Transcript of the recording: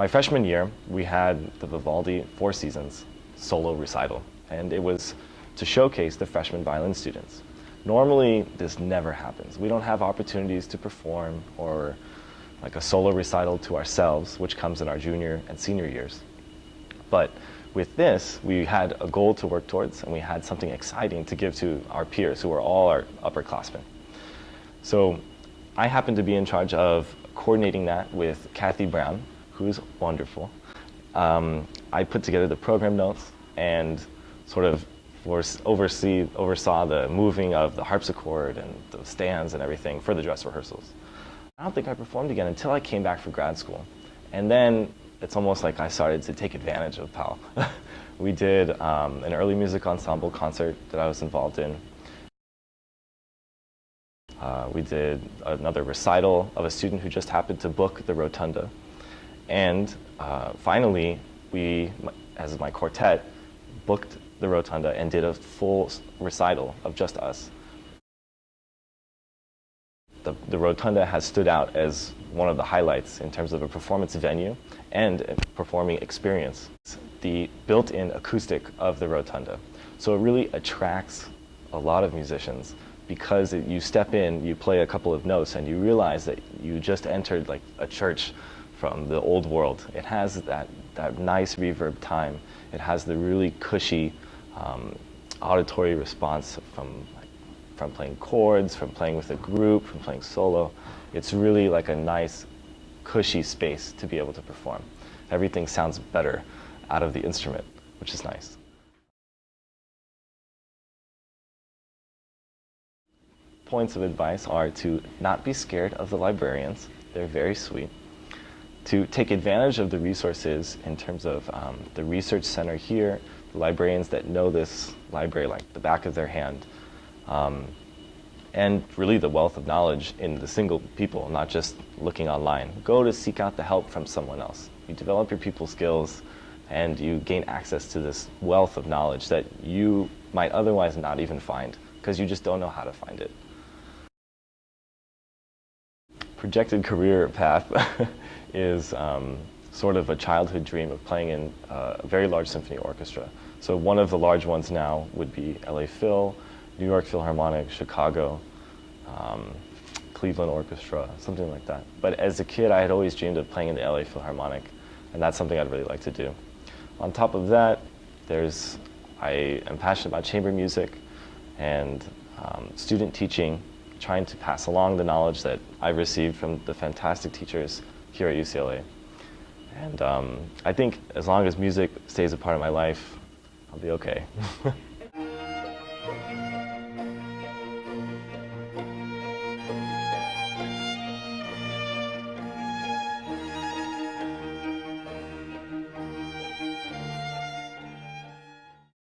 my freshman year, we had the Vivaldi Four Seasons solo recital, and it was to showcase the freshman violin students. Normally, this never happens. We don't have opportunities to perform or like a solo recital to ourselves, which comes in our junior and senior years. But with this, we had a goal to work towards, and we had something exciting to give to our peers, who are all our upperclassmen. So I happened to be in charge of coordinating that with Kathy Brown, who's wonderful. Um, I put together the program notes and sort of oversee, oversaw the moving of the harpsichord and the stands and everything for the dress rehearsals. I don't think I performed again until I came back for grad school. And then it's almost like I started to take advantage of Powell. we did um, an early music ensemble concert that I was involved in. Uh, we did another recital of a student who just happened to book the rotunda. And uh, finally, we, as my quartet, booked the rotunda and did a full recital of just us. The, the rotunda has stood out as one of the highlights in terms of a performance venue and a performing experience. The built-in acoustic of the rotunda. So it really attracts a lot of musicians because you step in, you play a couple of notes, and you realize that you just entered like a church from the old world. It has that, that nice reverb time. It has the really cushy um, auditory response from, from playing chords, from playing with a group, from playing solo. It's really like a nice, cushy space to be able to perform. Everything sounds better out of the instrument, which is nice. Points of advice are to not be scared of the librarians. They're very sweet. To take advantage of the resources in terms of um, the research center here, the librarians that know this library like the back of their hand. Um, and really the wealth of knowledge in the single people, not just looking online. Go to seek out the help from someone else. You develop your people skills and you gain access to this wealth of knowledge that you might otherwise not even find because you just don't know how to find it. Projected career path is um, sort of a childhood dream of playing in uh, a very large symphony orchestra. So one of the large ones now would be LA Phil, New York Philharmonic, Chicago, um, Cleveland Orchestra, something like that. But as a kid, I had always dreamed of playing in the LA Philharmonic, and that's something I'd really like to do. On top of that, there's, I am passionate about chamber music and um, student teaching, trying to pass along the knowledge that I've received from the fantastic teachers here at UCLA. And um, I think as long as music stays a part of my life, I'll be okay.